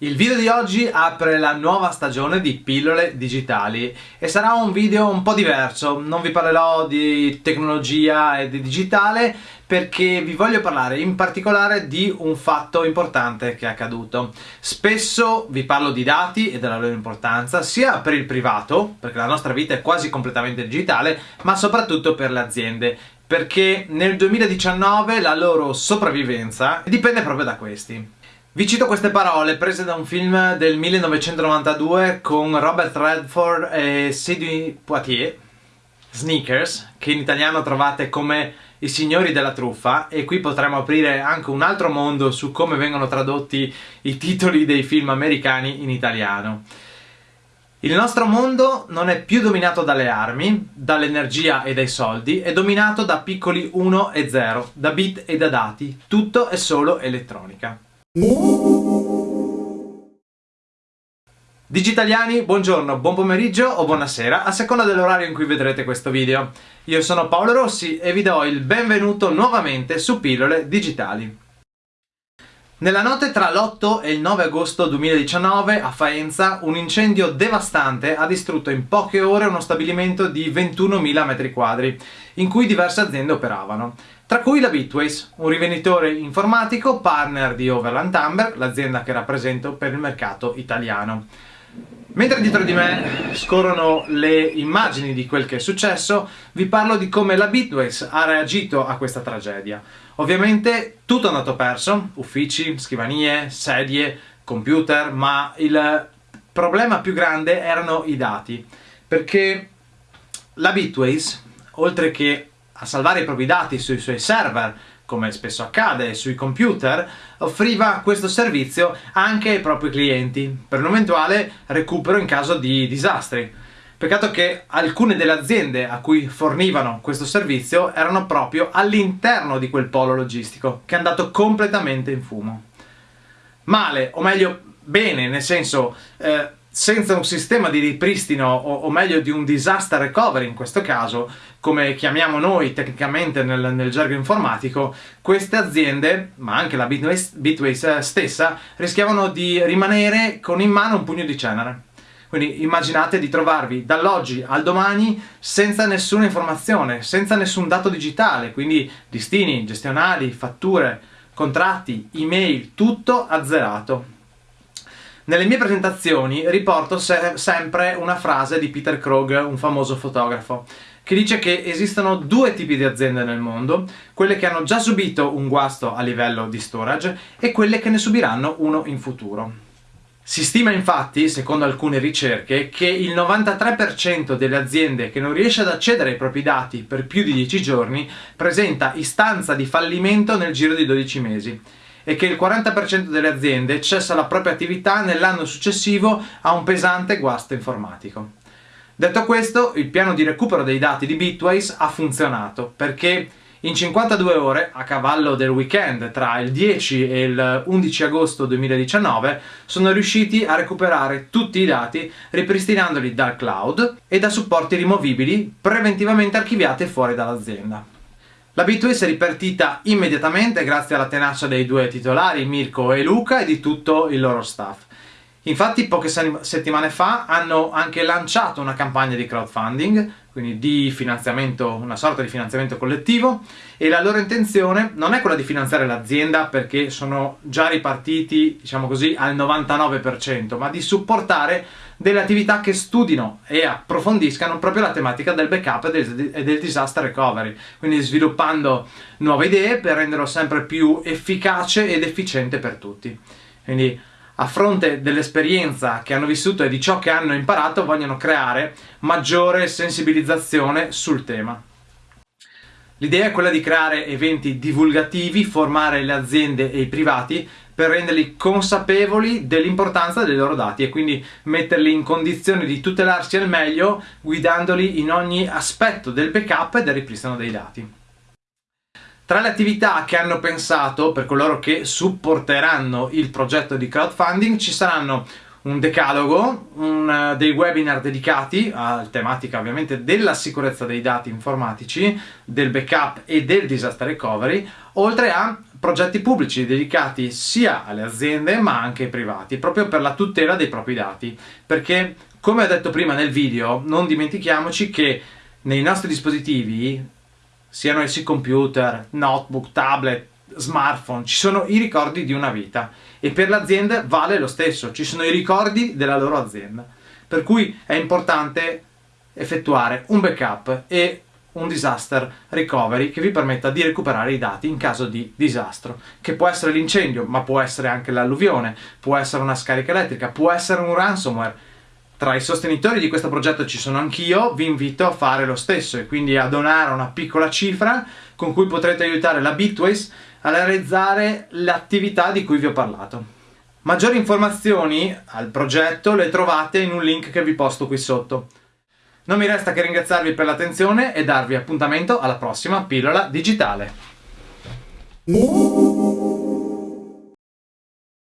Il video di oggi apre la nuova stagione di pillole digitali e sarà un video un po' diverso, non vi parlerò di tecnologia e di digitale perché vi voglio parlare in particolare di un fatto importante che è accaduto. Spesso vi parlo di dati e della loro importanza sia per il privato, perché la nostra vita è quasi completamente digitale, ma soprattutto per le aziende perché nel 2019 la loro sopravvivenza dipende proprio da questi. Vi cito queste parole prese da un film del 1992 con Robert Redford e Sidney Poitier, Sneakers, che in italiano trovate come i signori della truffa e qui potremo aprire anche un altro mondo su come vengono tradotti i titoli dei film americani in italiano. Il nostro mondo non è più dominato dalle armi, dall'energia e dai soldi, è dominato da piccoli 1 e 0, da bit e da dati, tutto è solo elettronica. Digitaliani, buongiorno, buon pomeriggio o buonasera, a seconda dell'orario in cui vedrete questo video. Io sono Paolo Rossi e vi do il benvenuto nuovamente su Pillole Digitali. Nella notte tra l'8 e il 9 agosto 2019 a Faenza un incendio devastante ha distrutto in poche ore uno stabilimento di 21.000 m2 in cui diverse aziende operavano tra cui la Bitways, un rivenditore informatico partner di Overland Amber, l'azienda che rappresento per il mercato italiano. Mentre dietro di me scorrono le immagini di quel che è successo, vi parlo di come la Bitways ha reagito a questa tragedia. Ovviamente tutto è andato perso, uffici, scrivanie, sedie, computer, ma il problema più grande erano i dati, perché la Bitways, oltre che a salvare i propri dati sui suoi server, come spesso accade sui computer, offriva questo servizio anche ai propri clienti, per un eventuale recupero in caso di disastri. Peccato che alcune delle aziende a cui fornivano questo servizio erano proprio all'interno di quel polo logistico, che è andato completamente in fumo. Male, o meglio bene, nel senso... Eh, senza un sistema di ripristino o, o, meglio di un disaster recovery in questo caso, come chiamiamo noi tecnicamente nel, nel gergo informatico, queste aziende, ma anche la Bitways, stessa, rischiavano di rimanere con in mano un pugno di cenere. Quindi immaginate di trovarvi dall'oggi al domani senza nessuna informazione, senza nessun dato digitale, quindi listini, gestionali, fatture, contratti, email, tutto azzerato. Nelle mie presentazioni riporto se sempre una frase di Peter Krog, un famoso fotografo, che dice che esistono due tipi di aziende nel mondo, quelle che hanno già subito un guasto a livello di storage e quelle che ne subiranno uno in futuro. Si stima infatti, secondo alcune ricerche, che il 93% delle aziende che non riesce ad accedere ai propri dati per più di 10 giorni presenta istanza di fallimento nel giro di 12 mesi e che il 40% delle aziende cessa la propria attività nell'anno successivo a un pesante guasto informatico. Detto questo, il piano di recupero dei dati di Bitwise ha funzionato perché in 52 ore, a cavallo del weekend tra il 10 e il 11 agosto 2019, sono riusciti a recuperare tutti i dati ripristinandoli dal cloud e da supporti rimovibili preventivamente archiviati fuori dall'azienda. La B2S è ripartita immediatamente grazie alla tenacia dei due titolari, Mirko e Luca, e di tutto il loro staff. Infatti poche settimane fa hanno anche lanciato una campagna di crowdfunding, quindi di finanziamento, una sorta di finanziamento collettivo, e la loro intenzione non è quella di finanziare l'azienda perché sono già ripartiti, diciamo così, al 99%, ma di supportare delle attività che studino e approfondiscano proprio la tematica del backup e del, e del disaster recovery, quindi sviluppando nuove idee per renderlo sempre più efficace ed efficiente per tutti. Quindi a fronte dell'esperienza che hanno vissuto e di ciò che hanno imparato vogliono creare maggiore sensibilizzazione sul tema. L'idea è quella di creare eventi divulgativi, formare le aziende e i privati per renderli consapevoli dell'importanza dei loro dati e quindi metterli in condizione di tutelarsi al meglio guidandoli in ogni aspetto del backup e del ripristino dei dati. Tra le attività che hanno pensato per coloro che supporteranno il progetto di crowdfunding ci saranno un decalogo, un, uh, dei webinar dedicati alla tematica ovviamente della sicurezza dei dati informatici, del backup e del disaster recovery, oltre a progetti pubblici dedicati sia alle aziende ma anche ai privati, proprio per la tutela dei propri dati. Perché, come ho detto prima nel video, non dimentichiamoci che nei nostri dispositivi, siano essi computer, notebook, tablet, smartphone, ci sono i ricordi di una vita e per l'azienda vale lo stesso, ci sono i ricordi della loro azienda. Per cui è importante effettuare un backup e un disaster recovery che vi permetta di recuperare i dati in caso di disastro, che può essere l'incendio, ma può essere anche l'alluvione, può essere una scarica elettrica, può essere un ransomware. Tra i sostenitori di questo progetto ci sono anch'io, vi invito a fare lo stesso e quindi a donare una piccola cifra con cui potrete aiutare la Bitways a realizzare l'attività di cui vi ho parlato. Maggiori informazioni al progetto le trovate in un link che vi posto qui sotto. Non mi resta che ringraziarvi per l'attenzione e darvi appuntamento alla prossima pillola digitale.